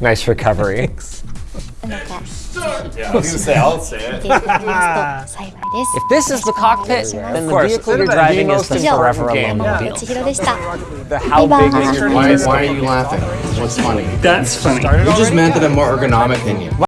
Nice recovery. Thanks. If this is the cockpit, then the vehicle you're driving is the forever alone 本千尋でした The how big is your Why, why are you laughing? What's funny? That's funny. You just meant that I'm more ergonomic than you.